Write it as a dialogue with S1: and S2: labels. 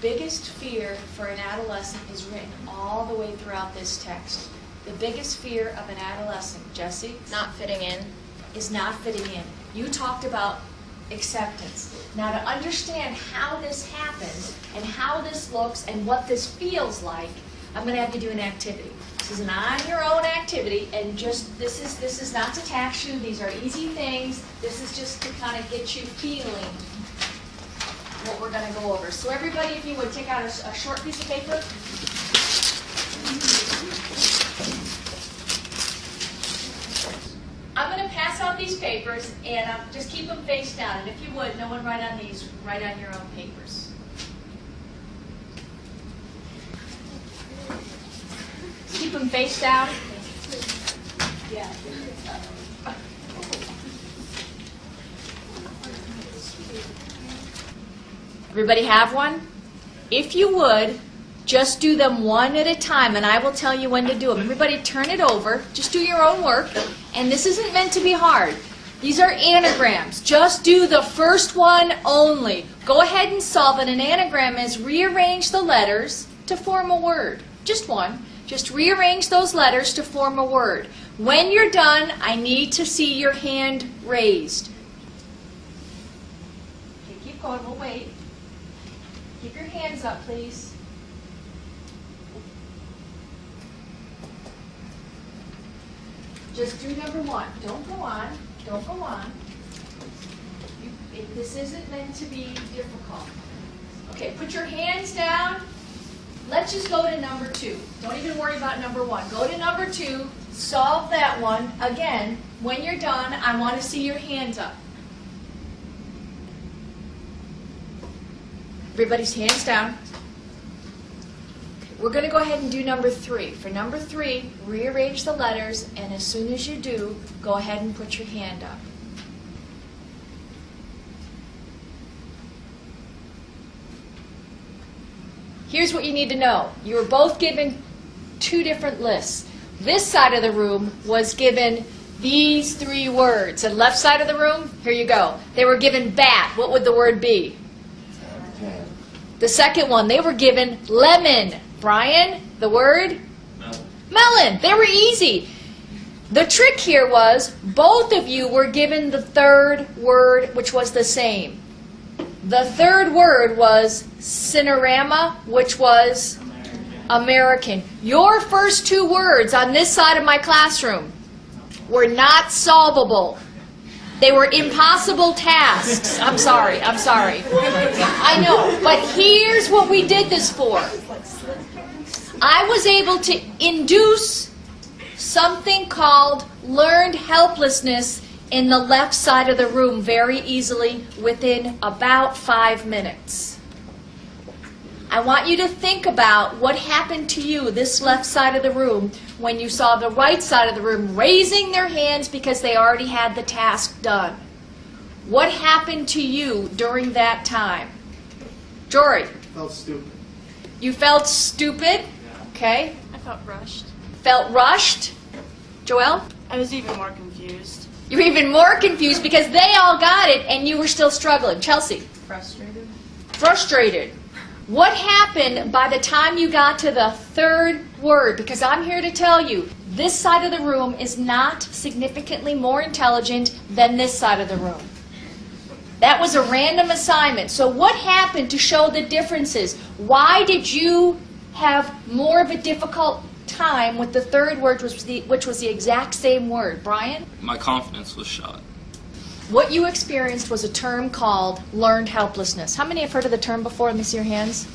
S1: biggest fear for an adolescent is written all the way throughout this text. The biggest fear of an adolescent, Jesse,
S2: Not fitting in.
S1: is not fitting in. You talked about acceptance. Now, to understand how this happens and how this looks and what this feels like, I'm going to have you do an activity. This is an on your own activity, and just this is this is not to tax you. These are easy things. This is just to kind of get you feeling what we're going to go over. So, everybody, if you would take out a, a short piece of paper. I'm going to pass out these papers, and um, just keep them face down. And if you would, no one write on these, write on your own papers. Keep them face down. Yeah. Everybody have one? If you would, just do them one at a time, and I will tell you when to do them. Everybody turn it over. Just do your own work. And this isn't meant to be hard. These are anagrams. Just do the first one only. Go ahead and solve it. An anagram is rearrange the letters to form a word. Just one. Just rearrange those letters to form a word. When you're done, I need to see your hand raised. Okay, keep going. We'll wait. Keep your hands up, please. Just do number one. Don't go on. Don't go on. You, it, this isn't meant to be difficult. Okay, put your hands down. Let's just go to number two. Don't even worry about number one. Go to number two. Solve that one. Again, when you're done, I want to see your hands up. Everybody's hands down. We're going to go ahead and do number three. For number three, rearrange the letters, and as soon as you do, go ahead and put your hand up. Here's what you need to know. You were both given two different lists. This side of the room was given these three words. And left side of the room, here you go. They were given bat. What would the word be? The second one, they were given lemon. Brian, the word? Melon. Melon. They were easy. The trick here was both of you were given the third word, which was the same. The third word was cinerama, which was American. Your first two words on this side of my classroom were not solvable. They were impossible tasks. I'm sorry, I'm sorry. I know, but here's what we did this for. I was able to induce something called learned helplessness in the left side of the room very easily within about five minutes. I want you to think about what happened to you, this left side of the room, when you saw the right side of the room raising their hands because they already had the task done. What happened to you during that time? Jory,
S3: Felt stupid.
S1: you felt stupid, okay?
S2: I felt rushed.
S1: Felt rushed? Joelle?
S4: I was even more confused.
S1: You were even more confused because they all got it and you were still struggling. Chelsea?
S4: Frustrated?
S1: frustrated. What happened by the time you got to the third word? Because I'm here to tell you, this side of the room is not significantly more intelligent than this side of the room. That was a random assignment. So, what happened to show the differences? Why did you have more of a difficult time with the third word, which was the, which was the exact same word? Brian?
S5: My confidence was shot.
S1: What you experienced was a term called learned helplessness. How many have heard of the term before? Let me see your hands.